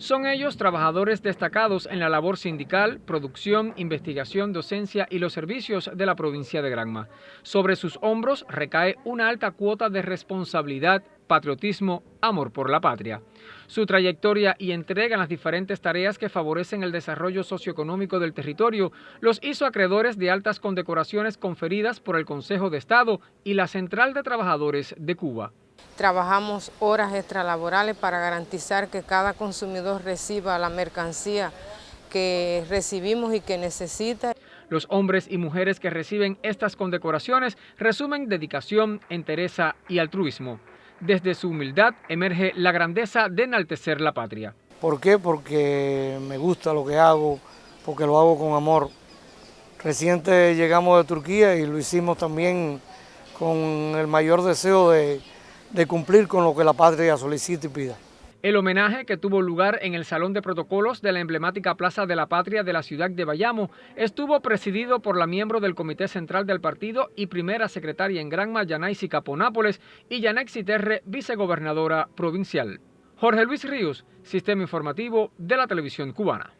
Son ellos trabajadores destacados en la labor sindical, producción, investigación, docencia y los servicios de la provincia de Granma. Sobre sus hombros recae una alta cuota de responsabilidad, patriotismo, amor por la patria. Su trayectoria y entrega en las diferentes tareas que favorecen el desarrollo socioeconómico del territorio los hizo acreedores de altas condecoraciones conferidas por el Consejo de Estado y la Central de Trabajadores de Cuba. Trabajamos horas extralaborales para garantizar que cada consumidor reciba la mercancía que recibimos y que necesita. Los hombres y mujeres que reciben estas condecoraciones resumen dedicación, entereza y altruismo. Desde su humildad emerge la grandeza de enaltecer la patria. ¿Por qué? Porque me gusta lo que hago, porque lo hago con amor. Reciente llegamos de Turquía y lo hicimos también con el mayor deseo de de cumplir con lo que la patria solicita y pida. El homenaje que tuvo lugar en el Salón de Protocolos de la emblemática Plaza de la Patria de la ciudad de Bayamo estuvo presidido por la miembro del Comité Central del Partido y primera secretaria en Granma, Yanaisi Caponápoles, y Yanexi Terre, vicegobernadora provincial. Jorge Luis Ríos, Sistema Informativo de la Televisión Cubana.